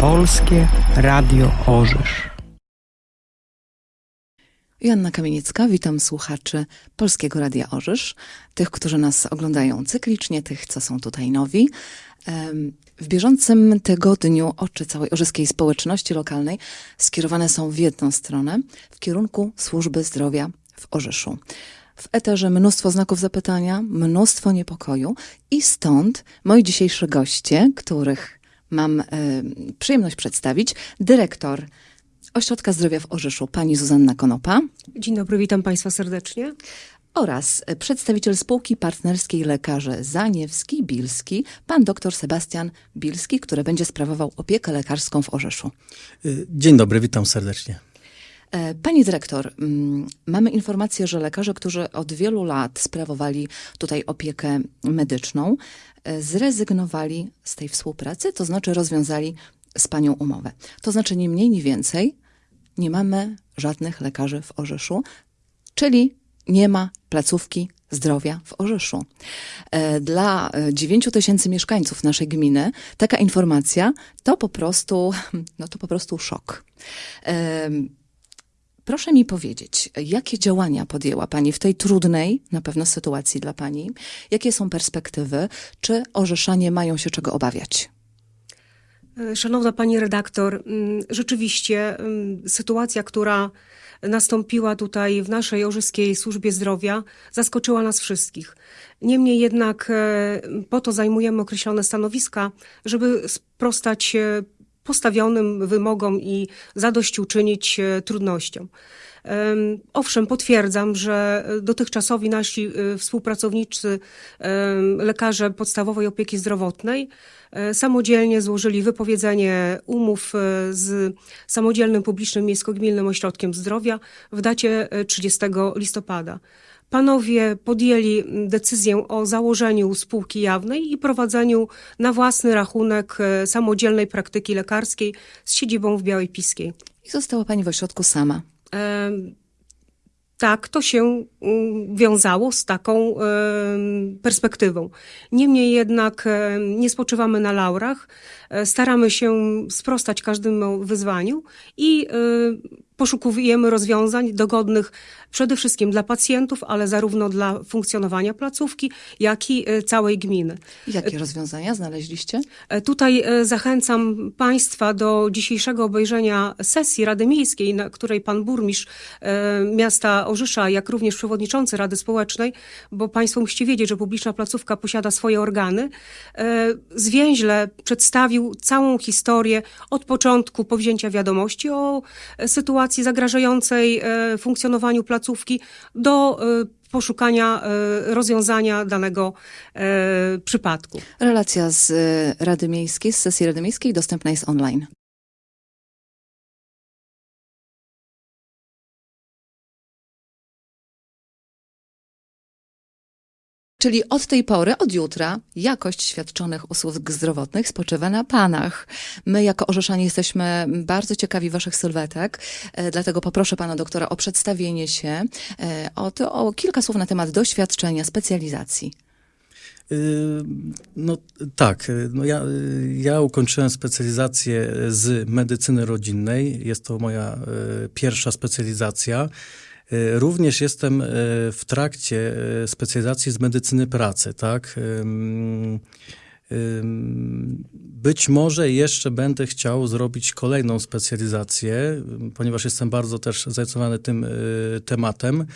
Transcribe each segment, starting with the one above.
Polskie Radio Orzysz. Joanna Kamieniecka, witam słuchaczy Polskiego Radia Orzysz, tych, którzy nas oglądają cyklicznie, tych, co są tutaj nowi. W bieżącym tygodniu oczy całej orzyskiej społeczności lokalnej skierowane są w jedną stronę, w kierunku służby zdrowia w Orzyszu. W eterze mnóstwo znaków zapytania, mnóstwo niepokoju i stąd moi dzisiejsi goście, których mam y, przyjemność przedstawić, dyrektor Ośrodka Zdrowia w Orzyszu, pani Zuzanna Konopa. Dzień dobry, witam Państwa serdecznie. Oraz przedstawiciel spółki partnerskiej lekarze Zaniewski, Bilski, pan dr Sebastian Bilski, który będzie sprawował opiekę lekarską w Orzeszu. Y, dzień dobry, witam serdecznie. E, pani dyrektor, mm, mamy informację, że lekarze, którzy od wielu lat sprawowali tutaj opiekę medyczną, e, zrezygnowali z tej współpracy, to znaczy rozwiązali z panią umowę. To znaczy nie mniej, nie więcej, nie mamy żadnych lekarzy w Orzeszu, czyli nie ma placówki zdrowia w Orzeszu. E, dla 9 tysięcy mieszkańców naszej gminy taka informacja to po prostu, no to po prostu szok. Proszę mi powiedzieć, jakie działania podjęła Pani w tej trudnej na pewno sytuacji dla Pani? Jakie są perspektywy? Czy Orzeszanie mają się czego obawiać? Szanowna Pani redaktor, mm, rzeczywiście mm, sytuacja, która nastąpiła tutaj w naszej Orzyskiej Służbie Zdrowia, zaskoczyła nas wszystkich. Niemniej jednak e, po to zajmujemy określone stanowiska, żeby sprostać e, postawionym wymogom i zadośćuczynić e, trudnościom. Owszem, potwierdzam, że dotychczasowi nasi e, współpracownicy, lekarze podstawowej opieki zdrowotnej, e, samodzielnie złożyli wypowiedzenie umów z samodzielnym publicznym miejsko-gminnym ośrodkiem zdrowia w dacie 30 listopada. Panowie podjęli decyzję o założeniu spółki jawnej i prowadzeniu na własny rachunek e, samodzielnej praktyki lekarskiej z siedzibą w Białej Piskiej. I została pani w ośrodku sama. E tak, to się mm, wiązało z taką perspektywą. Niemniej jednak nie spoczywamy na laurach, e, staramy się sprostać każdemu wyzwaniu i poszukujemy rozwiązań dogodnych przede wszystkim dla pacjentów, ale zarówno dla funkcjonowania placówki, jak i e, całej gminy. Jakie rozwiązania znaleźliście? E, tutaj e, zachęcam Państwa do dzisiejszego obejrzenia sesji Rady Miejskiej, na której Pan Burmistrz miasta Orzysza, jak również przewodniczący Rady Społecznej, bo Państwo musicie wiedzieć, że publiczna placówka posiada swoje organy, zwięźle przedstawił całą historię od początku powzięcia wiadomości o sytuacji zagrażającej funkcjonowaniu placówki do e, poszukania e, rozwiązania danego przypadku. Relacja z Rady Miejskiej, z sesji Rady Miejskiej dostępna jest online. Czyli od tej pory, od jutra, jakość świadczonych usług zdrowotnych spoczywa na panach. My, jako Orzeszanie, jesteśmy bardzo ciekawi waszych sylwetek, e, dlatego poproszę pana doktora o przedstawienie się, e, o, to, o kilka słów na temat doświadczenia, specjalizacji. Y, no tak, no ja, ja ukończyłem specjalizację z medycyny rodzinnej. Jest to moja pierwsza specjalizacja. E, również jestem e, w trakcie e, specjalizacji z medycyny pracy, tak? Być może jeszcze będę chciał zrobić kolejną specjalizację, ponieważ jestem bardzo też zainteresowany tym tematem.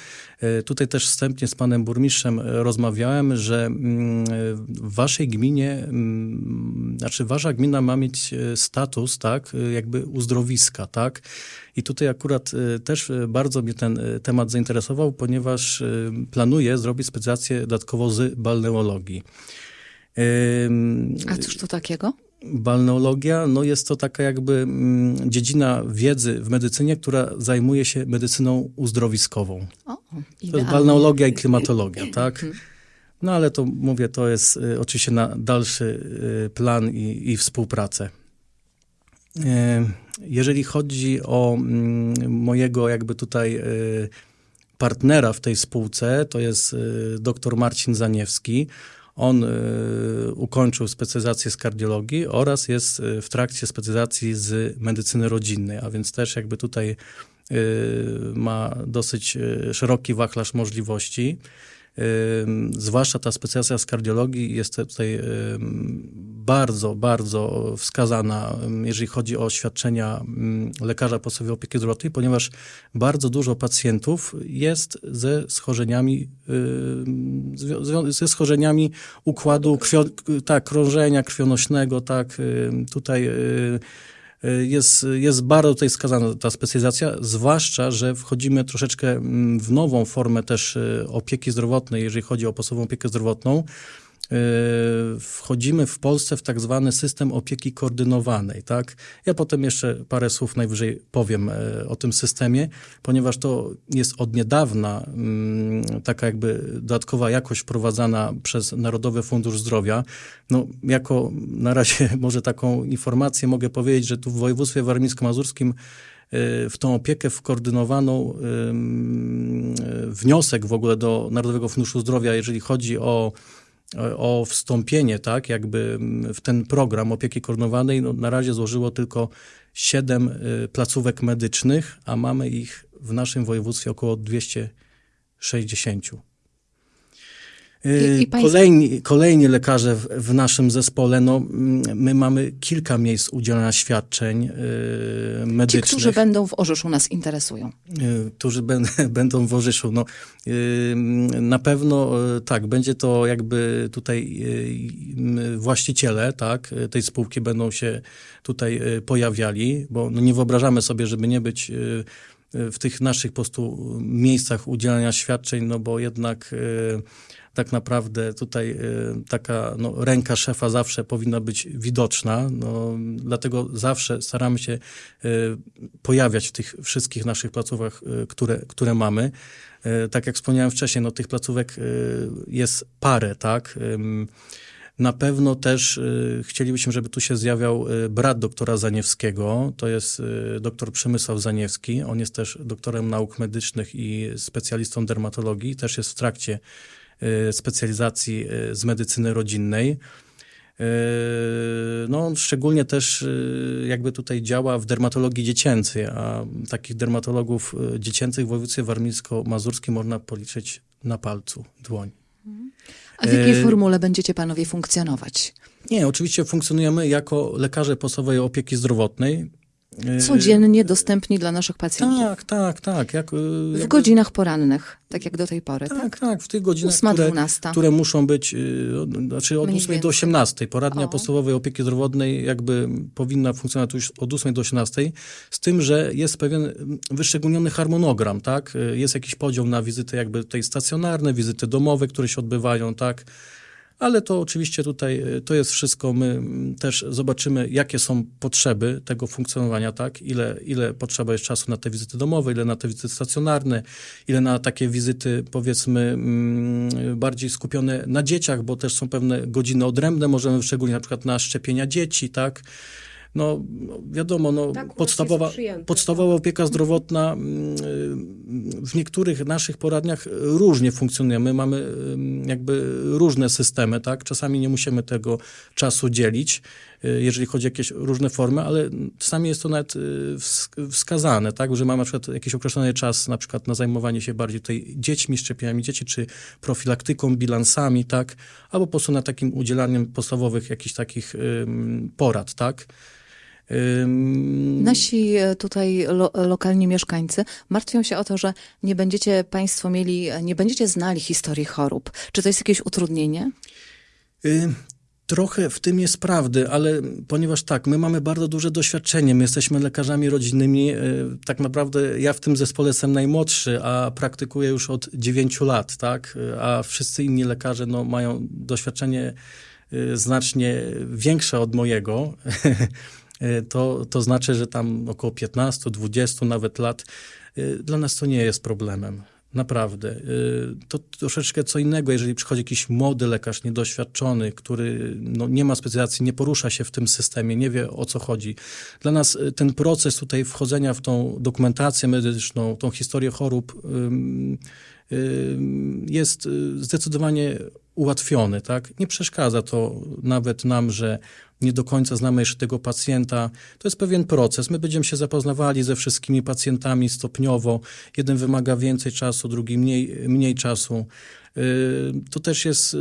Tutaj też wstępnie z panem burmistrzem rozmawiałem, że w waszej gminie, znaczy wasza gmina ma mieć status, tak, jakby uzdrowiska, tak? I tutaj akurat y, też y, bardzo mnie ten y, temat zainteresował, ponieważ planuję zrobić specjalizację dodatkowo z balneologii. A cóż to takiego? Balneologia no jest to taka jakby mm, dziedzina wiedzy w medycynie, która zajmuje się medycyną uzdrowiskową. O, to jest balneologia i klimatologia, tak? Mhm. No ale to mówię, to jest y, oczywiście na dalszy y, plan i, i współpracę. Jeżeli chodzi o mm, mojego jakby tutaj y, partnera w tej spółce, to jest y, dr Marcin Zaniewski. On y, ukończył specjalizację z kardiologii oraz jest y, w trakcie specjalizacji z medycyny rodzinnej, a więc też jakby tutaj y, ma dosyć szeroki wachlarz możliwości. Zwłaszcza ta specjalizacja z kardiologii jest tutaj bardzo, bardzo wskazana, jeżeli chodzi o świadczenia lekarza podstawowej opieki zdrowotnej, ponieważ bardzo dużo pacjentów jest ze schorzeniami, ze schorzeniami układu krwio, tak, krążenia krwionośnego, tak, tutaj y, jest, jest bardzo tutaj skazana ta specjalizacja, zwłaszcza, że wchodzimy troszeczkę mm, w nową formę też y, opieki zdrowotnej, jeżeli chodzi o podstawową opiekę zdrowotną. Y, Wchodzimy w Polsce w tak zwany system opieki koordynowanej, tak? Ja potem jeszcze parę słów najwyżej powiem e, o tym systemie, ponieważ to jest od niedawna mm, taka jakby dodatkowa jakość wprowadzana przez Narodowy Fundusz Zdrowia. No, jako na razie może taką informację mogę powiedzieć, że tu w województwie warmińsko-mazurskim y, w tą opiekę wkoordynowaną y, wniosek w ogóle do Narodowego Funduszu Zdrowia, jeżeli chodzi o o wstąpienie, tak, jakby w ten program opieki koordynowanej, no, na razie złożyło tylko siedem y, placówek medycznych, a mamy ich w naszym województwie około 260. Y, I- i państwo- Kolejni, kolejni lekarze w, w naszym zespole, no, mm, my mamy kilka miejsc udzielania świadczeń y, Ci, medycznych. którzy będą w Orzeszu nas interesują. Y, którzy bę- będą w Orzyszu. No, y, na pewno y, tak, będzie to jakby tutaj y, y, właściciele tak, y, tej spółki będą się tutaj y, pojawiali, bo no, nie wyobrażamy sobie, żeby nie być y, y, w tych naszych po prostu miejscach udzielania świadczeń, no bo jednak y, tak naprawdę tutaj y, taka no, ręka szefa zawsze powinna być widoczna, no, dlatego zawsze staramy się y, pojawiać w tych wszystkich naszych placówkach, które, które mamy. Tak jak wspomniałem wcześniej, no, tych placówek jest parę, tak? Na pewno też y, chcielibyśmy, żeby tu się zjawiał y, brat doktora Zaniewskiego. To jest y, doktor Przemysław Zaniewski. On jest też doktorem nauk medycznych i specjalistą dermatologii. Też jest w trakcie specjalizacji z medycyny rodzinnej. No, on szczególnie też jakby tutaj działa w dermatologii dziecięcej, a takich dermatologów dziecięcych w województwie warmińsko-mazurskim można policzyć na palcu dłoń. A w jakiej E, formule będziecie panowie funkcjonować? Nie, oczywiście funkcjonujemy jako lekarze podstawowej opieki zdrowotnej. Y, Codziennie dostępni dla naszych pacjentów. Tak, tak, tak. Jak, y, W godzinach porannych, tak jak do tej pory, tak? Tak, tak, w tych godzinach, które, które muszą być, y, od- znaczy od Mniej 8 do więcej. 18. Poradnia O. podstawowej opieki zdrowotnej jakby powinna funkcjonować już od 8 do 18, z tym, że jest pewien wyszczególniony harmonogram, tak? Jest jakiś podział na wizyty jakby tej stacjonarne, wizyty domowe, które się odbywają, tak? Ale to oczywiście tutaj y, to jest wszystko. My mm, też zobaczymy, jakie są potrzeby tego funkcjonowania, tak? Ile, ile potrzeba jest czasu na te wizyty domowe, ile na te wizyty stacjonarne, ile na takie wizyty, powiedzmy, mm, bardziej skupione na dzieciach, bo też są pewne godziny odrębne, możemy szczególnie na przykład na szczepienia dzieci, tak? No, wiadomo, no, Tak podstawowa, podstawowa opieka zdrowotna mm, y, w niektórych naszych poradniach różnie funkcjonuje. My mamy y, jakby różne systemy, tak? Czasami nie musimy tego czasu dzielić, y, jeżeli chodzi o jakieś różne formy, ale czasami jest to nawet wsk- wskazane, tak? Że mamy na przykład jakiś określony czas na przykład na zajmowanie się bardziej tutaj dziećmi, szczepieniami dzieci, czy profilaktyką, bilansami, tak? Albo po prostu na takim udzielaniem podstawowych jakichś takich porad, tak? Nasi e, tutaj lo, lokalni mieszkańcy martwią się o to, że nie będziecie państwo mieli, e, nie będziecie znali historii chorób. Czy to jest jakieś utrudnienie? Y, Trochę w tym jest prawdy, ale ponieważ tak, my mamy bardzo duże doświadczenie, my jesteśmy lekarzami rodzinnymi, tak naprawdę ja w tym zespole jestem najmłodszy, a praktykuję już od 9 lat, tak, a wszyscy inni lekarze no, mają doświadczenie znacznie większe od mojego. Y, To, to znaczy, że tam około 15, 20 nawet lat. y, Dla nas to nie jest problemem. Naprawdę. Y, To troszeczkę co innego, jeżeli przychodzi jakiś młody lekarz, niedoświadczony, który no, nie ma specjalizacji, nie porusza się w tym systemie, nie wie o co chodzi. Dla nas ten proces tutaj wchodzenia w tą dokumentację medyczną, tą historię chorób jest zdecydowanie ułatwiony, tak? Nie przeszkadza to nawet nam, że nie do końca znamy jeszcze tego pacjenta. To jest pewien proces. My będziemy się zapoznawali ze wszystkimi pacjentami stopniowo. Jeden wymaga więcej czasu, drugi mniej, mniej czasu. Yy, To też jest yy,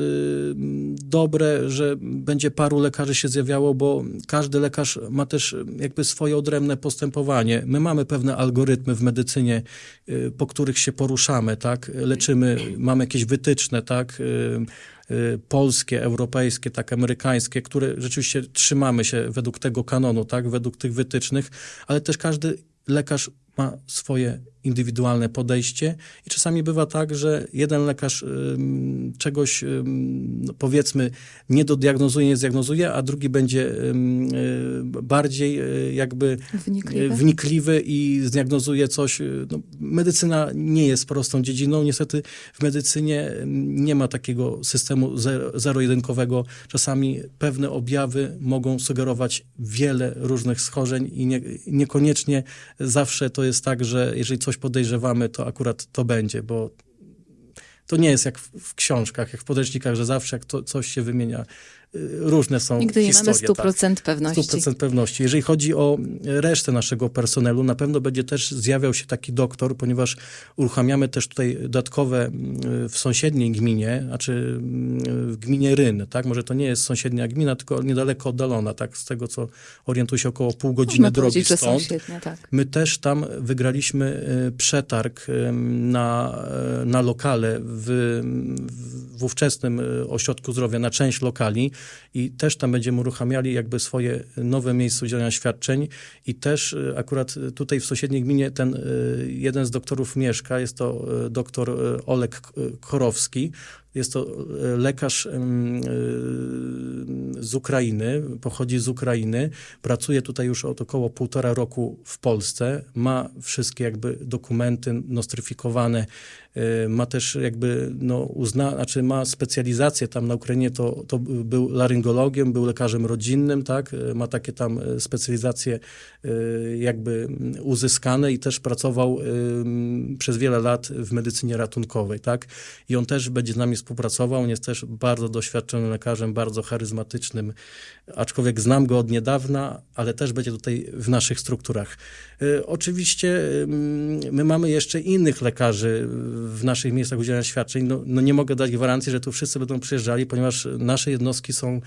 dobre, że będzie paru lekarzy się zjawiało, bo każdy lekarz ma też jakby swoje odrębne postępowanie. My mamy pewne algorytmy w medycynie, yy, po których się poruszamy, tak? Leczymy, mamy jakieś wytyczne, tak? Polskie, europejskie, tak, amerykańskie, które rzeczywiście trzymamy się według tego kanonu, tak, według tych wytycznych, ale też każdy lekarz ma swoje indywidualne podejście i czasami bywa tak, że jeden lekarz czegoś no powiedzmy nie dodiagnozuje, nie zdiagnozuje, a drugi będzie y, bardziej y, jakby Wnikliwy? y, wnikliwy i zdiagnozuje coś. No, medycyna nie jest prostą dziedziną. Niestety w medycynie nie ma takiego systemu zero- zero-jedynkowego. Czasami pewne objawy mogą sugerować wiele różnych schorzeń i nie, niekoniecznie zawsze to jest tak, że jeżeli coś podejrzewamy, to akurat to będzie, bo to nie jest jak w, w książkach, jak w podręcznikach, że zawsze jak to, coś się wymienia, różne są Nigdy nie historie. mamy 100% tak. pewności. 100% pewności. Jeżeli chodzi o resztę naszego personelu, na pewno będzie też zjawiał się taki doktor, ponieważ uruchamiamy też tutaj dodatkowe mm, w sąsiedniej gminie, znaczy mm, w gminie Ryn, tak? Może to nie jest sąsiednia gmina, tylko niedaleko oddalona, tak? Z tego, co orientuję się około pół godziny Można drogi stąd. sąsiednie, tak. My też tam wygraliśmy y, przetarg y, na, y, na lokale w, w, ówczesnym ośrodku zdrowia, na część lokali i też tam będziemy uruchamiali jakby swoje nowe miejsce udzielania świadczeń. I też y, akurat tutaj w sąsiedniej gminie ten y, jeden z doktorów mieszka, jest to y, doktor Olek Korowski, jest to lekarz z Ukrainy, pochodzi z Ukrainy, pracuje tutaj już od około półtora roku w Polsce, ma wszystkie jakby dokumenty nostryfikowane, ma też jakby no uzna, znaczy ma specjalizację tam na Ukrainie, to, to był laryngologiem, był lekarzem rodzinnym, tak, Y, ma takie tam y, specjalizacje y, jakby uzyskane i też pracował y, przez wiele lat w medycynie ratunkowej, tak, i on też będzie z nami współpracował, on jest też bardzo doświadczonym lekarzem, bardzo charyzmatycznym, aczkolwiek znam go od niedawna, ale też będzie tutaj w naszych strukturach. Y, Oczywiście my mamy jeszcze innych lekarzy w naszych miejscach udzielania świadczeń. No, no nie mogę dać gwarancji, że tu wszyscy będą przyjeżdżali, ponieważ nasze jednostki są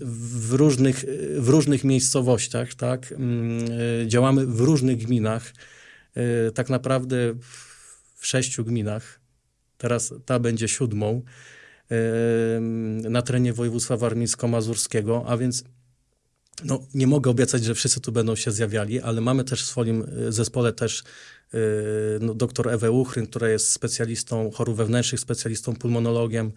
w różnych, w różnych miejscowościach, tak? Ym, y, Działamy w różnych gminach. Y, Tak naprawdę w sześciu gminach. Teraz ta będzie siódmą na terenie województwa warmińsko-mazurskiego, a więc no, nie mogę obiecać, że wszyscy tu będą się zjawiali, ale mamy też w swoim y, zespole też y, no, doktor Ewę Uchryn, która jest specjalistą chorób wewnętrznych, specjalistą pulmonologiem.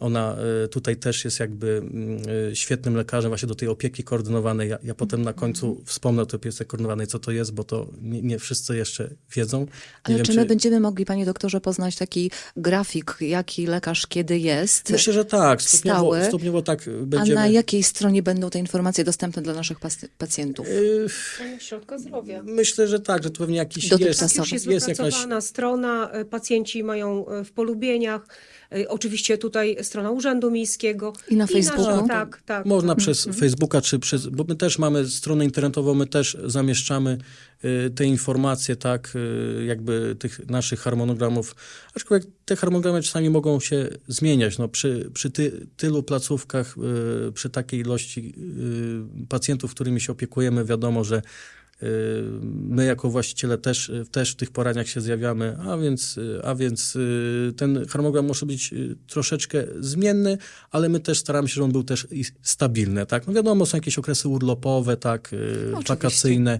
Ona y, tutaj też jest jakby mm, y, świetnym lekarzem właśnie do tej opieki koordynowanej. Ja, ja potem na końcu wspomnę o tej opiece koordynowanej, co to jest, bo to nie, nie wszyscy jeszcze wiedzą. Nie Ale wiem, czy my będziemy mogli, panie doktorze, poznać taki grafik, jaki lekarz kiedy jest? Myślę, że tak. Stopniowo, Stały. stopniowo tak A będziemy. na jakiej stronie będą te informacje dostępne dla naszych pacjentów? Y, Środka zdrowia. Myślę, że tak, że to pewnie jakiś jest. Tak, już jest, jest jakaś wypracowana strona, e, pacjenci mają e, w polubieniach, e, oczywiście tutaj strona Urzędu Miejskiego. I na Facebooku? tak, tak. Można przez Facebooka, czy przez, bo my też mamy stronę internetową, my też zamieszczamy y, te informacje, tak, y, jakby tych naszych harmonogramów, aczkolwiek te harmonogramy czasami mogą się zmieniać, no przy, przy ty, tylu placówkach, y, przy takiej ilości y, pacjentów, którymi się opiekujemy, wiadomo, że y, My jako właściciele też, też w tych poraniach się zjawiamy, a więc, y, a więc y, ten harmonogram może być y, troszeczkę zmienny, ale my też staramy się, żeby on był też stabilny. Tak? No wiadomo, są jakieś okresy urlopowe, tak, y, Oczywiście. wakacyjne.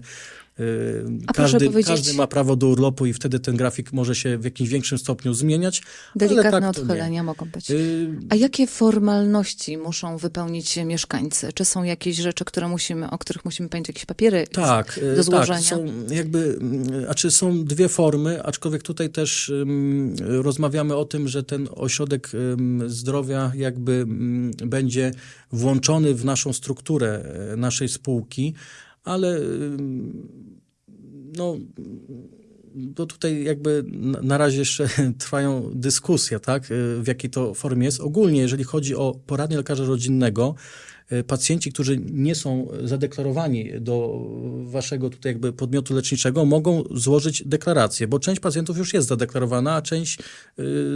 Y, Każdy, każdy ma prawo do urlopu i wtedy ten grafik może się w jakimś większym stopniu zmieniać. Delikatne tak odchylenia mogą być. Y, A jakie formalności muszą wypełnić mieszkańcy? Czy są jakieś rzeczy, które musimy, o których musimy pamiętać, jakieś papiery Tak, do e, złożenia? tak. Są jakby, mm, a czy są dwie formy, aczkolwiek tutaj też ym, rozmawiamy o tym, że ten ośrodek ym, zdrowia jakby ym, będzie włączony w naszą strukturę naszej spółki, ale no bo tutaj jakby na- razie jeszcze trwają dyskusje, tak, y, w jakiej to formie jest. Ogólnie, jeżeli chodzi o poradnię lekarza rodzinnego, pacjenci, którzy nie są zadeklarowani do waszego tutaj jakby podmiotu leczniczego, mogą złożyć deklarację, bo część pacjentów już jest zadeklarowana, a część y,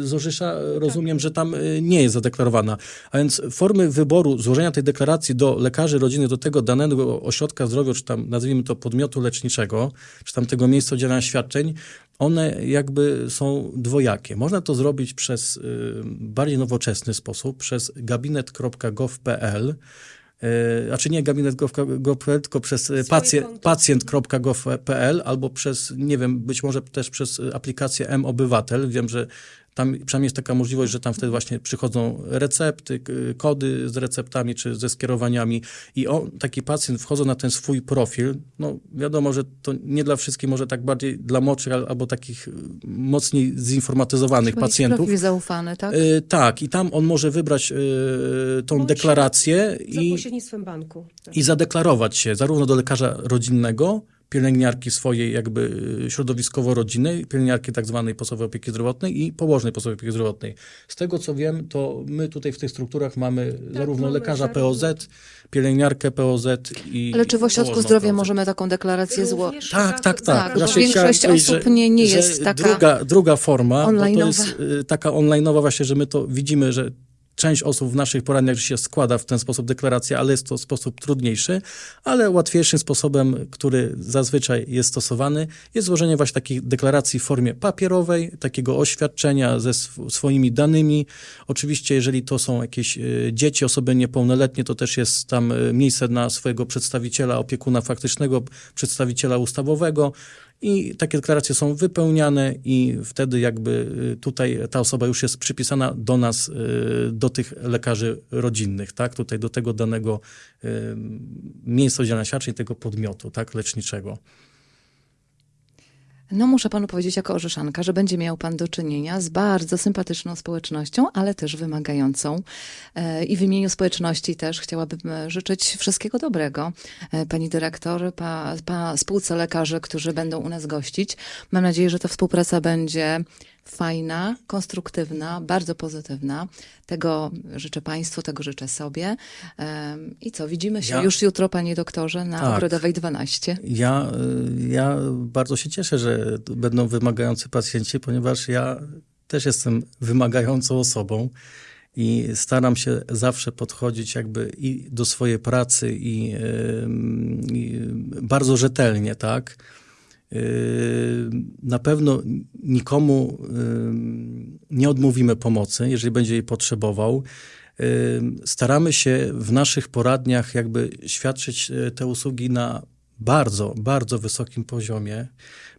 z Orzysza rozumiem, że tam y, nie jest zadeklarowana. A więc formy wyboru złożenia tej deklaracji do lekarzy rodziny, do tego danego ośrodka zdrowia, czy tam nazwijmy to podmiotu leczniczego, czy tam tego miejsca udzielania świadczeń, one jakby są dwojakie. Można to zrobić przez y, bardziej nowoczesny sposób, przez gabinet.gov.pl, y, a czy nie gabinet.gov.pl, tylko przez y, pacjent, pacjent.gov.pl albo przez, nie wiem, być może też przez aplikację M-Obywatel. Wiem, że tam przynajmniej jest taka możliwość, że tam wtedy właśnie przychodzą recepty, kody z receptami czy ze skierowaniami i on, taki pacjent wchodząc na ten swój profil, no wiadomo, że to nie dla wszystkich, może tak bardziej dla młodszych al- albo takich y, mocniej zinformatyzowanych pacjentów. Profil zaufany, tak? Y, tak, i tam on może wybrać y, tą Bądź deklarację Za i, pośrednictwem banku. Tak. i zadeklarować się zarówno do lekarza rodzinnego, pielęgniarki swojej jakby y, środowiskowo-rodzinnej, pielęgniarki tak zwanej podstawowej opieki zdrowotnej i położnej podstawowej opieki zdrowotnej. Z tego co wiem, to my tutaj w tych strukturach mamy zarówno mamy lekarza POZ, pielęgniarkę POZ i Ale czy w ośrodku zdrowia POZ. możemy taką deklarację złożyć? Tak, tak, tak. Tak, Znaczy, większość osób że- nie- nie że jest taka Druga, druga forma, bo to jest y, taka online'owa właśnie, że my to widzimy, że część osób w naszych poradniach się składa w ten sposób deklarację, ale jest to sposób trudniejszy, ale łatwiejszym sposobem, który zazwyczaj jest stosowany, jest złożenie właśnie takich deklaracji w formie papierowej, takiego oświadczenia ze sw- swoimi danymi. Oczywiście, jeżeli to są jakieś y, dzieci, osoby niepełnoletnie, to też jest tam y, miejsce na swojego przedstawiciela, opiekuna faktycznego, przedstawiciela ustawowego. I takie deklaracje są wypełniane i wtedy jakby y, tutaj ta osoba już jest przypisana do nas, y, do tych lekarzy rodzinnych, tak? Tutaj do tego danego y, miejsca udzielania świadczeń, tego podmiotu, tak? Leczniczego. No muszę panu powiedzieć jako orzeszanka, że będzie miał pan do czynienia z bardzo sympatyczną społecznością, ale też wymagającą. E, I w imieniu społeczności też chciałabym e, życzyć wszystkiego dobrego. E, Pani dyrektor, pa, pa spółce lekarzy, którzy będą u nas gościć. Mam nadzieję, że ta współpraca będzie fajna, konstruktywna, bardzo pozytywna. Tego życzę państwu, tego życzę sobie. I co, widzimy się Ja- już jutro, panie doktorze, na Tak. Ogrodowej 12. Ja, y, ja bardzo się cieszę, że będą wymagający pacjenci, ponieważ ja też jestem wymagającą osobą i staram się zawsze podchodzić jakby i do swojej pracy i, i bardzo rzetelnie, tak? Yy, Na pewno nikomu ym, nie odmówimy pomocy, jeżeli będzie jej potrzebował. Ym, Staramy się w naszych poradniach jakby świadczyć te usługi na bardzo, bardzo wysokim poziomie,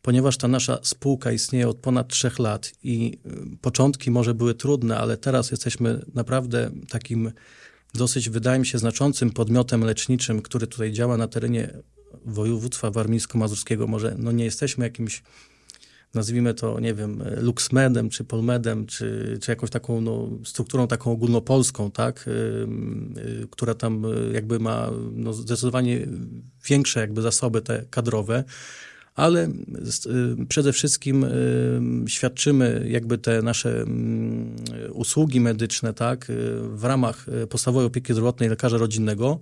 ponieważ ta nasza spółka istnieje od ponad trzech lat i początki może były trudne, ale teraz jesteśmy naprawdę takim dosyć, wydaje mi się, znaczącym podmiotem leczniczym, który tutaj działa na terenie województwa warmińsko-mazurskiego. Może no nie jesteśmy jakimś, nazwijmy to, nie wiem, Luxmedem, czy Polmedem, czy, czy jakąś taką no, strukturą taką ogólnopolską, tak, y, która tam y, jakby ma no, zdecydowanie większe jakby zasoby te kadrowe, ale y, przede wszystkim świadczymy jakby te nasze usługi medyczne, tak, w ramach podstawowej opieki zdrowotnej lekarza rodzinnego,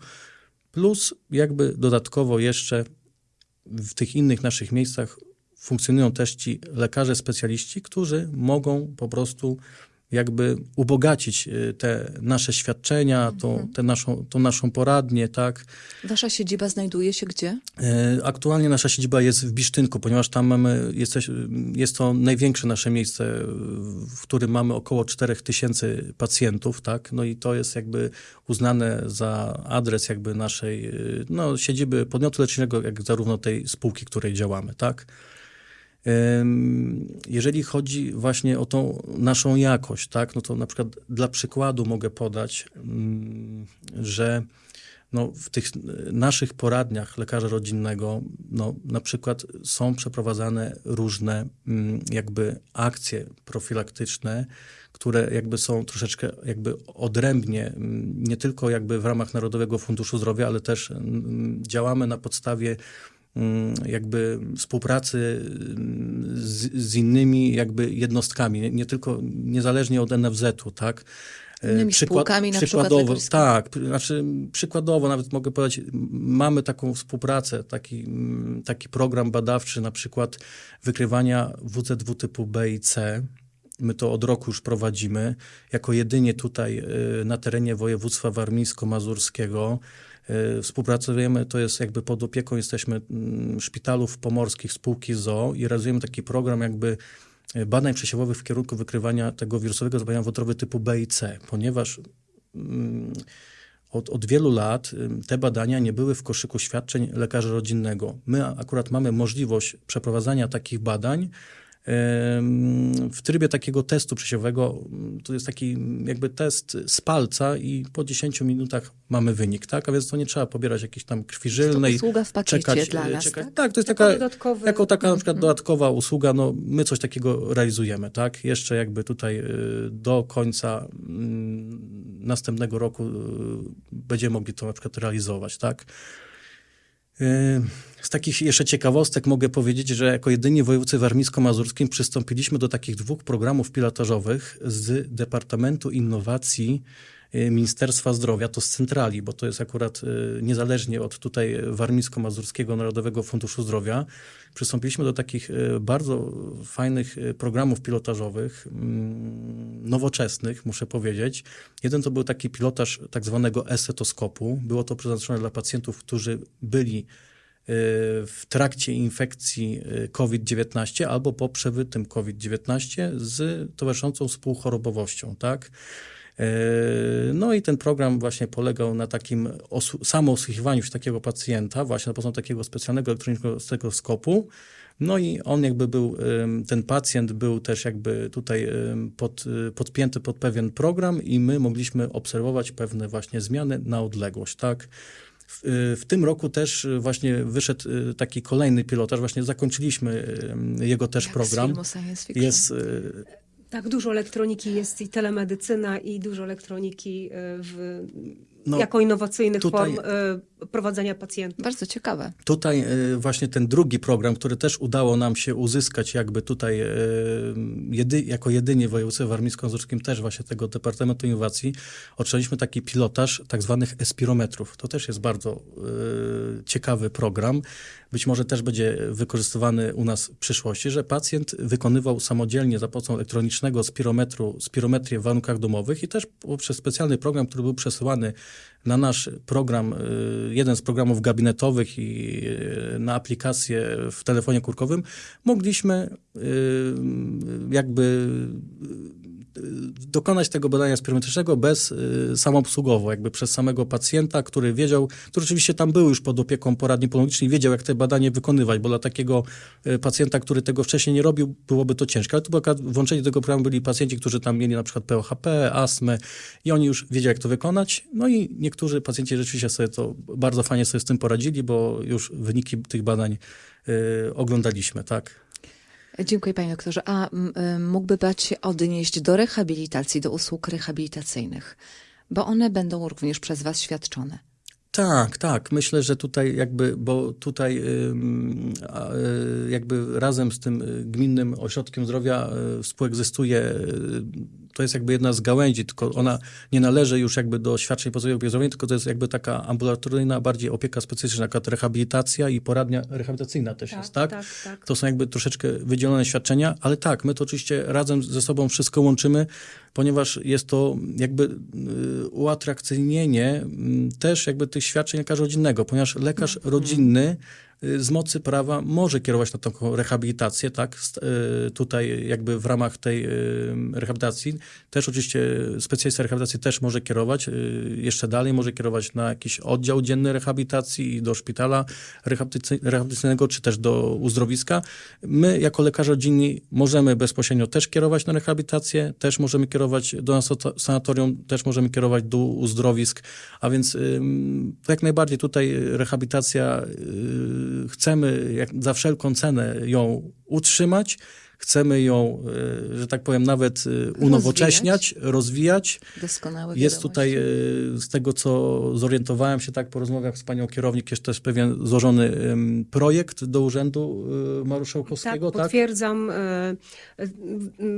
plus jakby dodatkowo jeszcze w tych innych naszych miejscach funkcjonują też ci lekarze specjaliści, którzy mogą po prostu jakby ubogacić y, te nasze świadczenia, tą, tę naszą, tą naszą poradnię, tak. Wasza siedziba znajduje się gdzie? E, Aktualnie nasza siedziba jest w Bisztynku, ponieważ tam mamy, jesteś, jest to największe nasze miejsce, w którym mamy około 4000 pacjentów, tak? No i to jest jakby uznane za adres jakby naszej, y, no, siedziby podmiotu leczniczego, jak zarówno tej spółki, której działamy, tak? Jeżeli chodzi właśnie o tą naszą jakość, tak, no to na przykład dla przykładu mogę podać, mm, że no, w tych naszych poradniach lekarza rodzinnego no, na przykład są przeprowadzane różne mm, jakby akcje profilaktyczne, które jakby są troszeczkę jakby odrębnie, mm, nie tylko jakby w ramach Narodowego Funduszu Zdrowia, ale też działamy na podstawie jakby współpracy mm, z, z innymi jakby jednostkami, nie, nie tylko niezależnie od NFZ-u, tak? E, Innymi spółkami, na przykład przykładowo, tak, znaczy przykładowo nawet mogę powiedzieć, m- mamy taką współpracę, taki, mm, taki program badawczy na przykład wykrywania WZW typu B i C. My to od roku już prowadzimy, jako jedynie tutaj y, na terenie województwa warmińsko-mazurskiego. Y, Współpracujemy, to jest jakby pod opieką, jesteśmy mm, szpitalów pomorskich spółki ZOO i realizujemy taki program jakby y, badań przesiewowych w kierunku wykrywania tego wirusowego zapalenia wątroby typu B i C, ponieważ mm, od, od wielu lat ym, te badania nie były w koszyku świadczeń lekarza rodzinnego. My akurat mamy możliwość przeprowadzania takich badań w trybie takiego testu przesiewowego. Ym, To jest taki jakby test z palca i po 10 minutach mamy wynik, tak? A więc to nie trzeba pobierać jakiejś tam krwi żylnej. usługa w pakiecie czekać, dla e, nas, czekać. tak? tak, to jest taka, dodatkowy- jako taka na przykład Mhm. dodatkowa usługa, no my coś takiego realizujemy, tak? Jeszcze jakby tutaj y, do końca mm, następnego roku y, będziemy mogli to na przykład realizować, tak? Z takich jeszcze ciekawostek mogę powiedzieć, że jako jedyni województwie warmińsko-mazurskim przystąpiliśmy do takich dwóch programów pilotażowych z Departamentu Innowacji Ministerstwa Zdrowia, to z centrali, bo to jest akurat y, niezależnie od tutaj Warmińsko-Mazurskiego Narodowego Funduszu Zdrowia. Przystąpiliśmy do takich y, bardzo fajnych y, programów pilotażowych, mm, nowoczesnych, muszę powiedzieć. Jeden to był taki pilotaż tak zwanego esetoskopu. Było to przeznaczone dla pacjentów, którzy byli y, w trakcie infekcji y, COVID-19 albo po przewytym COVID-19 z towarzyszącą współchorobowością, tak? E, No i ten program właśnie polegał na takim samoosłuchiwaniu się takiego pacjenta, właśnie na podstawie takiego specjalnego elektronicznego stereoskopu. No i on jakby był, ten pacjent był też jakby tutaj pod, y, podpięty pod pewien program i my mogliśmy obserwować pewne właśnie zmiany na odległość, tak? W, y, w tym roku też właśnie wyszedł y, taki kolejny pilotaż, właśnie zakończyliśmy jego też Jak z program. filmu science fiction. Jest Tak, dużo elektroniki jest i telemedycyna i dużo elektroniki y, w, No, jako innowacyjnych tutaj- form y, prowadzenia pacjentów. Bardzo ciekawe. Tutaj y, właśnie ten drugi program, który też udało nam się uzyskać jakby tutaj y, jedy, jako jedynie w województwie warmińsko-mazurskim też właśnie tego Departamentu Innowacji otrzymaliśmy taki pilotaż tak zwanych espirometrów. To też jest bardzo y, ciekawy program. Być może też będzie wykorzystywany u nas w przyszłości, że pacjent wykonywał samodzielnie za pomocą elektronicznego spirometru, spirometrię w warunkach domowych i też poprzez specjalny program, który był przesyłany na nasz program, y, jeden z programów gabinetowych i y, na aplikację w telefonie kurkowym, mogliśmy y, jakby dokonać tego badania spirometrycznego bez y, samoobsługowo, jakby przez samego pacjenta, który wiedział, który oczywiście tam był już pod opieką poradni pulmonologicznej, wiedział, jak te badanie wykonywać, bo dla takiego y, pacjenta, który tego wcześniej nie robił, byłoby to ciężkie. Ale tu włączenie do tego programu byli pacjenci, którzy tam mieli na przykład POHP, astmę i oni już wiedzieli, jak to wykonać. No i niektórzy pacjenci rzeczywiście sobie to bardzo fajnie sobie z tym poradzili, bo już wyniki tych badań y, oglądaliśmy, tak? Dziękuję panie doktorze. A y, mógłby pan się odnieść do rehabilitacji, do usług rehabilitacyjnych, bo one będą również przez was świadczone. Tak, tak. Myślę, że tutaj jakby, bo tutaj a, y, jakby razem z tym y, gminnym ośrodkiem zdrowia y, współegzystuje, y, to jest jakby jedna z gałęzi, tylko ona nie należy już jakby do świadczeń podstawowych zdrowotnej, tylko to jest jakby taka ambulatoryjna, bardziej opieka specjalistyczna, taka rehabilitacja i poradnia rehabilitacyjna też jest, tak? tak, tak. To są jakby troszeczkę wydzielone świadczenia, ale tak, my to oczywiście razem ze sobą wszystko łączymy, ponieważ jest to jakby y, uatrakcyjnienie mm, też jakby tych świadczeń lekarza rodzinnego, ponieważ lekarz rodzinny y, z mocy prawa może kierować na taką rehabilitację, tak, y, tutaj jakby w ramach tej y, rehabilitacji. Też oczywiście specjalista rehabilitacji też może kierować, y, jeszcze dalej może kierować na jakiś oddział dzienny rehabilitacji i do szpitala rehabilitacy- rehabilitacyjnego, czy też do uzdrowiska. My jako lekarze rodzinni możemy bezpośrednio też kierować na rehabilitację, też możemy kierować do sanatorium, też możemy kierować do uzdrowisk, a więc jak najbardziej tutaj rehabilitacja y, chcemy jak za wszelką cenę ją utrzymać. Chcemy ją, e, że tak powiem, nawet e, unowocześniać, rozwijać. Doskonałe Jest tutaj, e, z tego co zorientowałem się tak po rozmowach z panią kierownik, jest też pewien złożony projekt do Urzędu Marszałkowskiego, Tak, tak? potwierdzam.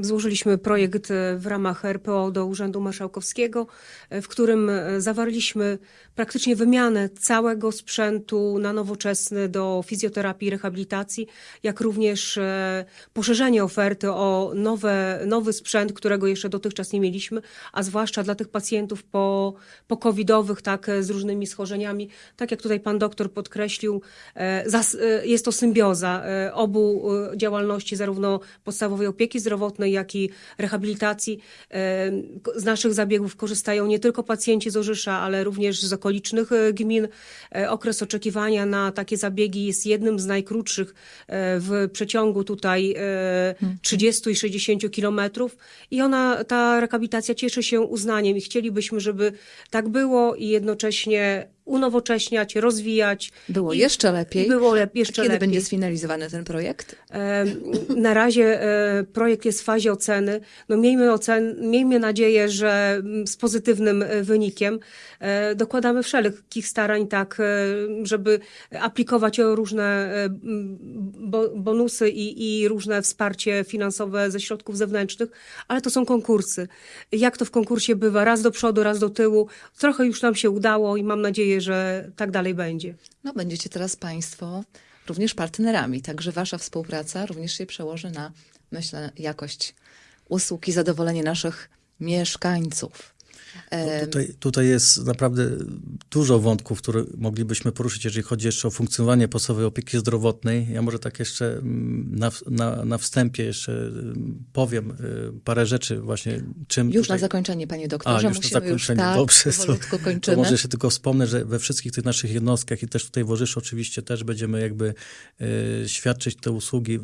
Złożyliśmy projekt w ramach RPO do Urzędu Marszałkowskiego, w którym zawarliśmy praktycznie wymianę całego sprzętu na nowoczesny do fizjoterapii i rehabilitacji, jak również e, oferty o nowe, nowy sprzęt, którego jeszcze dotychczas nie mieliśmy, a zwłaszcza dla tych pacjentów po, po covidowych, tak, e, z różnymi schorzeniami. Tak jak tutaj pan doktor podkreślił, e, e, jest to symbioza obu działalności, zarówno podstawowej opieki zdrowotnej, jak i rehabilitacji. Z naszych zabiegów korzystają nie tylko pacjenci z Orzysza, ale również z okolicznych gmin. Okres oczekiwania na takie zabiegi jest jednym z najkrótszych w przeciągu tutaj 30 i 60 kilometrów i ona, ta rehabilitacja cieszy się uznaniem i chcielibyśmy, żeby tak było i jednocześnie unowocześniać, rozwijać. Było I- jeszcze lepiej. Było jeszcze Kiedy lepiej. będzie sfinalizowany ten projekt? Na razie e, projekt jest w fazie oceny. No miejmy, ocen, miejmy nadzieję, że z pozytywnym e, wynikiem E, dokładamy wszelkich starań tak, żeby aplikować o różne bonusy i, i różne wsparcie finansowe ze środków zewnętrznych, ale to są konkursy. Jak to w konkursie bywa, raz do przodu, raz do tyłu. Trochę już nam się udało i mam nadzieję, że tak dalej będzie. No, będziecie teraz Państwo również partnerami, także Wasza współpraca również się przełoży na, myślę, jakość usług i zadowolenie naszych mieszkańców. E, Tutaj, tutaj jest naprawdę dużo wątków, które moglibyśmy poruszyć, jeżeli chodzi jeszcze o funkcjonowanie podstawowej opieki zdrowotnej. Ja może tak jeszcze mm, na, na, na wstępie jeszcze mm, powiem y, parę rzeczy właśnie, czym już tutaj... na zakończenie, Panie A, doktorze, już na musimy już zakończenie. tak, Dobrze, to, to może jeszcze tylko wspomnę, że we wszystkich tych naszych jednostkach i też tutaj w Orzyszu oczywiście też będziemy jakby y, świadczyć te usługi, y,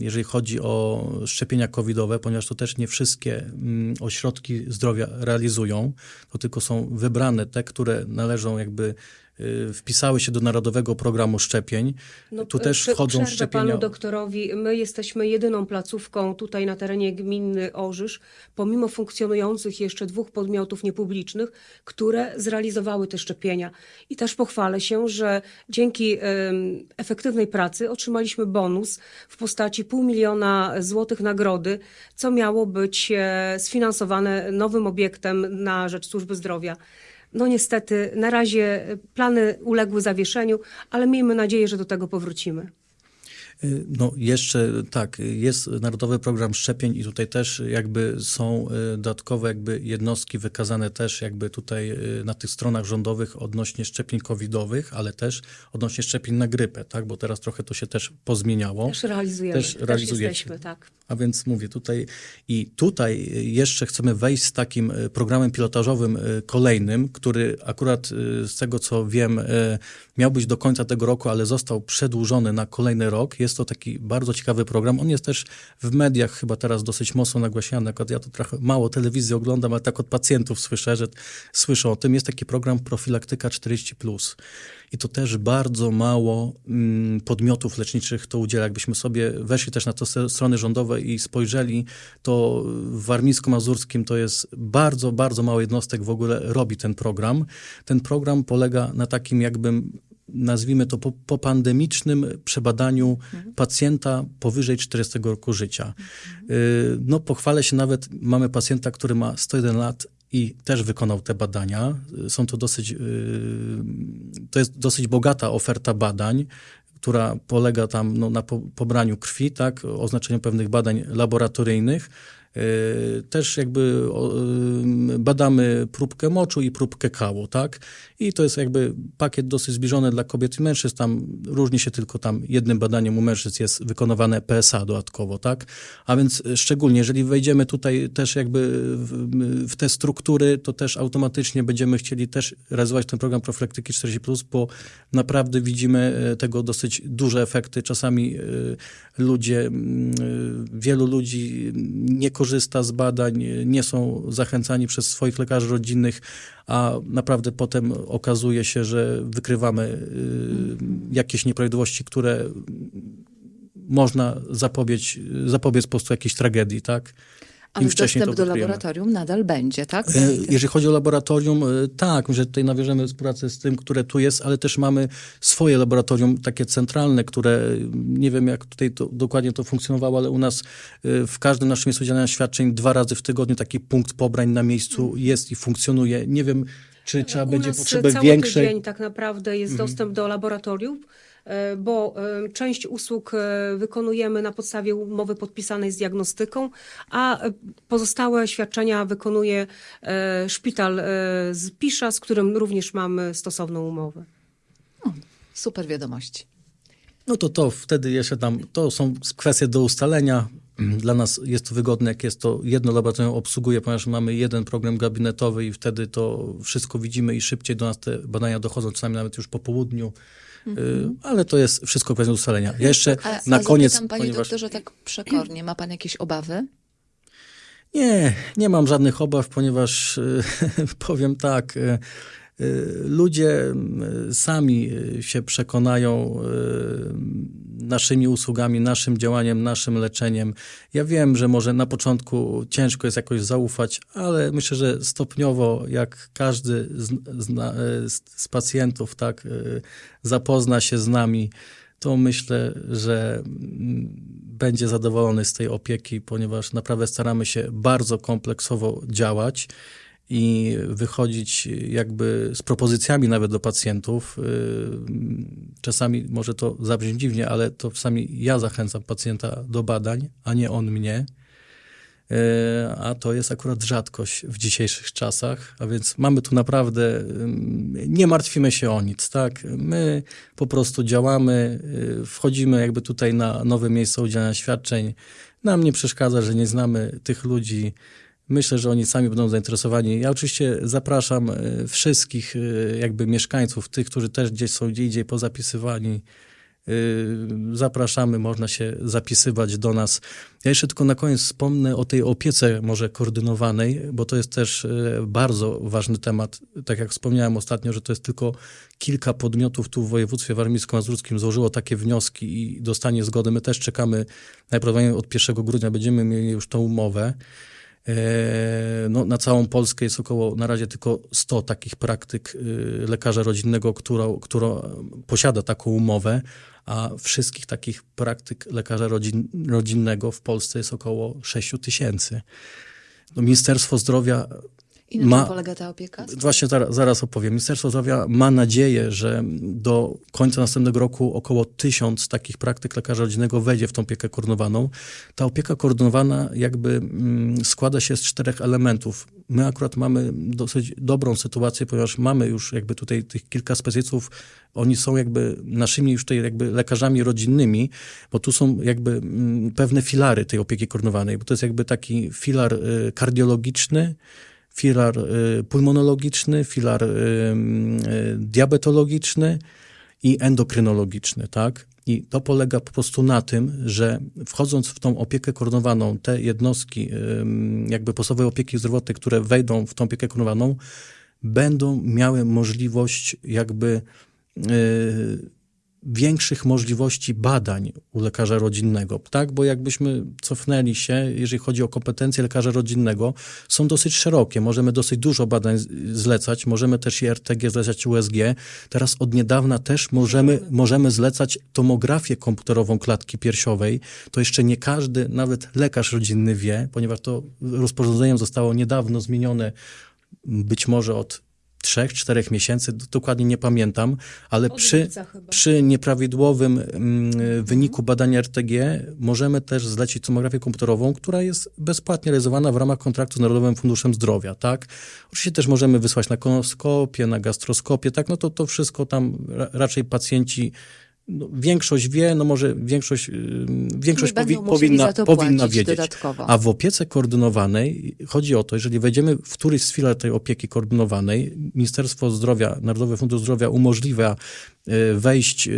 jeżeli chodzi o szczepienia covidowe, ponieważ to też nie wszystkie mm, ośrodki zdrowia realizują, to tylko są wybrane te, które należą jakby wpisały się do Narodowego Programu Szczepień. tu e, też wchodzą szczepienia. panu doktorowi. My jesteśmy jedyną placówką tutaj na terenie gminy Orzysz, pomimo funkcjonujących jeszcze dwóch podmiotów niepublicznych, które zrealizowały te szczepienia. I też pochwalę się, że dzięki efektywnej pracy otrzymaliśmy bonus w postaci pół miliona złotych nagrody, co miało być e, sfinansowane nowym obiektem na rzecz służby zdrowia. No niestety, na razie plany uległy zawieszeniu, ale miejmy nadzieję, że do tego powrócimy. Y, No jeszcze tak, jest Narodowy Program Szczepień i tutaj też jakby są y, dodatkowe jakby jednostki wykazane też jakby tutaj y, na tych stronach rządowych odnośnie szczepień covidowych, ale też odnośnie szczepień na grypę, tak, bo teraz trochę to się też pozmieniało. Też realizujemy. Też Też, realizujecie. jesteśmy, tak. A więc mówię tutaj i tutaj jeszcze chcemy wejść z takim programem pilotażowym kolejnym, który akurat z tego co wiem miał być do końca tego roku, ale został przedłużony na kolejny rok. Jest to taki bardzo ciekawy program. On jest też w mediach chyba teraz dosyć mocno nagłaśniany. Ja to trochę mało telewizji oglądam, ale tak od pacjentów słyszę, że słyszę o tym. Jest taki program Profilaktyka 40+. I to też bardzo mało mm, podmiotów leczniczych to udziela. Jakbyśmy sobie weszli też na te s- strony rządowe i spojrzeli, to w Warmińsko-Mazurskim to jest bardzo, bardzo mało jednostek w ogóle robi ten program. Ten program polega na takim jakbym nazwijmy to po, popandemicznym przebadaniu pacjenta powyżej 40 roku życia. Y, No pochwalę się nawet, mamy pacjenta, który ma 101 lat i też wykonał te badania. Są to dosyć, y, to jest dosyć bogata oferta badań, która polega tam no, na po, pobraniu krwi, tak, oznaczeniu pewnych badań laboratoryjnych. Y, Też jakby y, badamy próbkę moczu i próbkę kału, tak? I to jest jakby pakiet dosyć zbliżony dla kobiet i mężczyzn. Tam różni się tylko tam jednym badaniem u mężczyzn jest wykonywane PSA dodatkowo, tak? A więc szczególnie, jeżeli wejdziemy tutaj też jakby w, w te struktury, to też automatycznie będziemy chcieli też realizować ten program profilaktyki 40+, bo naprawdę widzimy y, tego dosyć duże efekty. Czasami ludzie, mm, wielu ludzi nie korzysta z badań, nie są zachęcani przez swoich lekarzy rodzinnych, a naprawdę potem okazuje się, że wykrywamy y, jakieś nieprawidłowości, które można zapobiec, zapobiec po prostu jakiejś tragedii, tak? Ale wcześniej dostęp to do laboratorium nadal będzie, tak? E, Jeżeli chodzi o laboratorium, e, tak, że tutaj nawiążemy współpracę z tym, które tu jest, ale też mamy swoje laboratorium, takie centralne, które e, nie wiem, jak tutaj to, dokładnie to funkcjonowało, ale u nas w każdym naszym miejscu udzielania świadczeń dwa razy w tygodniu taki punkt pobrań na miejscu jest i funkcjonuje. Nie wiem, czy trzeba U będzie nas potrzeby cały większej. tydzień tak naprawdę jest dostęp do laboratorium, bo e, część usług e, wykonujemy na podstawie umowy podpisanej z diagnostyką, a e, pozostałe świadczenia wykonuje e, szpital e, z Pisza, z którym również mamy stosowną umowę. Super wiadomości. No to to wtedy jeszcze tam, to są kwestie do ustalenia. Dla nas jest to wygodne, jak jest to jedno laboratorium obsługuje, ponieważ mamy jeden program gabinetowy i wtedy to wszystko widzimy i szybciej do nas te badania dochodzą, czasami nawet już po południu. Y, Ale to jest wszystko kwestia do ustalenia. Ja jeszcze A, na a koniec, zapytam, panie ponieważ doktorze, tak przekornie, ma pan jakieś obawy? Nie, nie mam żadnych obaw, ponieważ y, powiem tak, y, ludzie y, sami y, się przekonają y, naszymi usługami, naszym działaniem, naszym leczeniem. Ja wiem, że może na początku ciężko jest jakoś zaufać, ale myślę, że stopniowo, jak każdy z, z, y, z, pacjentów tak y, zapozna się z nami, to myślę, że mm, będzie zadowolony z tej opieki, ponieważ naprawdę staramy się bardzo kompleksowo działać i wychodzić jakby z propozycjami nawet do pacjentów. Yy, Czasami może to zabrzmi dziwnie, ale to czasami ja zachęcam pacjenta do badań, a nie on mnie. E, A to jest akurat rzadkość w dzisiejszych czasach, a więc mamy tu naprawdę, ym, nie martwimy się o nic, tak? My po prostu działamy, y, wchodzimy jakby tutaj na nowe miejsce udzielania świadczeń. Nam nie przeszkadza, że nie znamy tych ludzi. Myślę, że oni sami będą zainteresowani. Ja oczywiście zapraszam y, wszystkich y, jakby mieszkańców, tych, którzy też gdzieś są gdzie indziej pozapisywani. Y, Zapraszamy, można się zapisywać do nas. Ja jeszcze tylko na koniec wspomnę o tej opiece może koordynowanej, bo to jest też bardzo ważny temat. Tak jak wspomniałem ostatnio, że to jest tylko kilka podmiotów tu w województwie warmińsko-mazurskim złożyło takie wnioski i dostanie zgody. My też czekamy, najprawdopodobniej od 1 grudnia będziemy mieli już tą umowę. E, No, na całą Polskę jest około na razie tylko 100 takich praktyk y, lekarza rodzinnego, która, która posiada taką umowę, a wszystkich takich praktyk lekarza rodzin, rodzinnego w Polsce jest około 6 tysięcy. No, Ministerstwo Zdrowia I na Ma- czym polega ta opieka? Właśnie zaraz, zaraz opowiem. Ministerstwo Zdrowia ma nadzieję, że do końca następnego roku około tysiąc takich praktyk lekarza rodzinnego wejdzie w tą opiekę koordynowaną. Ta opieka koordynowana jakby mm, składa się z czterech elementów. My akurat mamy dosyć dobrą sytuację, ponieważ mamy już jakby tutaj tych kilka specjalistów, oni są jakby naszymi już tutaj jakby lekarzami rodzinnymi, bo tu są jakby mm, pewne filary tej opieki koordynowanej, bo to jest jakby taki filar y, kardiologiczny, filar y, pulmonologiczny, filar y, y, diabetologiczny i endokrynologiczny, tak? I to polega po prostu na tym, że wchodząc w tą opiekę koordynowaną, te jednostki ym, jakby podstawowej opieki zdrowotnej, które wejdą w tą opiekę koordynowaną, będą miały możliwość jakby większych możliwości badań u lekarza rodzinnego, tak? Bo jakbyśmy cofnęli się, jeżeli chodzi o kompetencje lekarza rodzinnego, są dosyć szerokie. Możemy dosyć dużo badań zlecać, możemy też i RTG zlecać USG. Teraz od niedawna też możemy, możemy zlecać tomografię komputerową klatki piersiowej. To jeszcze nie każdy, nawet lekarz rodzinny wie, ponieważ to rozporządzeniem zostało niedawno zmienione, być może od trzech, czterech miesięcy, dokładnie nie pamiętam, ale przy, przy nieprawidłowym mm, wyniku badania RTG możemy też zlecić tomografię komputerową, która jest bezpłatnie realizowana w ramach kontraktu z Narodowym Funduszem Zdrowia, tak? Oczywiście też możemy wysłać na koloskopię, na gastroskopię, tak? No to to wszystko tam ra, raczej pacjenci no, większość wie, no może większość, ym, większość powi- powinna, powinna wiedzieć. dodatkowo. A w opiece koordynowanej chodzi o to, jeżeli wejdziemy w któryś z filar tej opieki koordynowanej, Ministerstwo Zdrowia, Narodowy Fundusz Zdrowia umożliwia wejść e,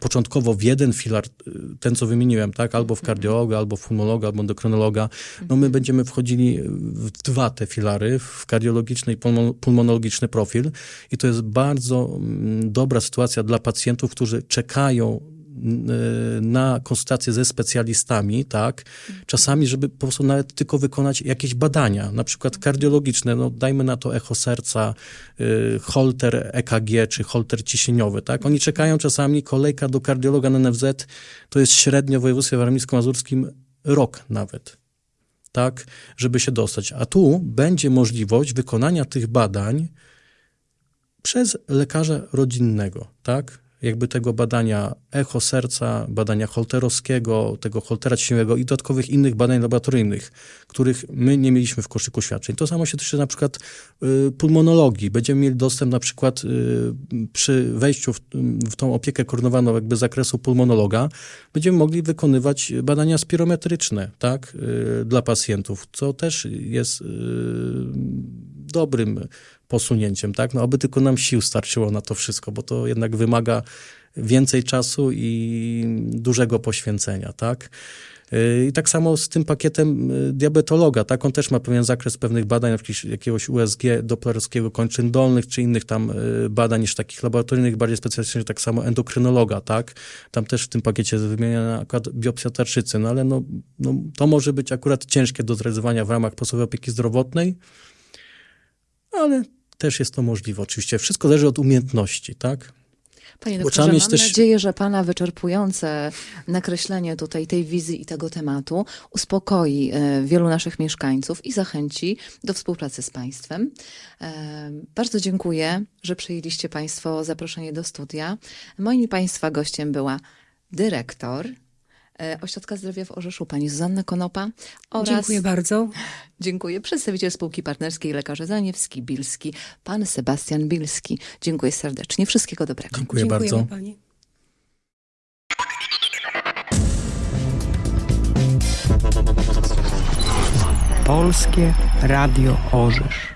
początkowo w jeden filar, e, ten co wymieniłem, tak, albo w kardiologa, albo w pulmonologa, albo endokrynologa. No my będziemy wchodzili w dwa te filary, w kardiologiczny i pulmo- pulmonologiczny profil. I to jest bardzo mm, dobra sytuacja dla pacjentów, którzy czekają y, na konsultacje ze specjalistami, tak, czasami, żeby po prostu nawet tylko wykonać jakieś badania, na przykład kardiologiczne, no dajmy na to echo serca, y, holter EKG czy holter ciśnieniowy, tak, oni czekają czasami, kolejka do kardiologa na NFZ to jest średnio w województwie warmińsko-mazurskim rok nawet tak, żeby się dostać. A tu będzie możliwość wykonania tych badań przez lekarza rodzinnego, tak? Jakby tego badania echo serca, badania holterowskiego, tego holtera ciśnieniowego i dodatkowych innych badań laboratoryjnych, których my nie mieliśmy w koszyku świadczeń. To samo się tyczy na przykład y, pulmonologii. Będziemy mieli dostęp na przykład y, przy wejściu w, w tą opiekę koordynowaną jakby z zakresu pulmonologa, będziemy mogli wykonywać badania spirometryczne, tak, y, dla pacjentów, co też jest dobrym posunięciem, tak? No, aby tylko nam sił starczyło na to wszystko, bo to jednak wymaga więcej czasu i dużego poświęcenia, tak? Yy, I tak samo z tym pakietem y, diabetologa, tak? On też ma pewien zakres pewnych badań, na jakiegoś USG doplerowskiego kończyn dolnych, czy innych tam y, badań niż takich laboratoryjnych, bardziej specjalistycznych, tak samo endokrynologa, tak? Tam też w tym pakiecie jest wymieniona akurat biopsja tarczycy, no ale no, no, to może być akurat ciężkie do zrealizowania w ramach podstawowej opieki zdrowotnej, ale też jest to możliwe. Oczywiście wszystko zależy od umiejętności, tak? Panie doktorze, mam też- nadzieję, że Pana wyczerpujące nakreślenie tutaj tej wizji i tego tematu uspokoi e, wielu naszych mieszkańców i zachęci do współpracy z Państwem. E, Bardzo dziękuję, że przyjęliście Państwo zaproszenie do studia. Moim Państwa gościem była dyrektor Ośrodka Zdrowia w Orzeszu, pani Zuzanna Konopa oraz Dziękuję bardzo. Dziękuję. Przedstawiciel spółki partnerskiej Lekarze Zaniewski, Bilski, pan Sebastian Bilski. Dziękuję serdecznie. Wszystkiego dobrego. Dziękuję Dziękujemy bardzo. pani. Polskie Radio Orzysz.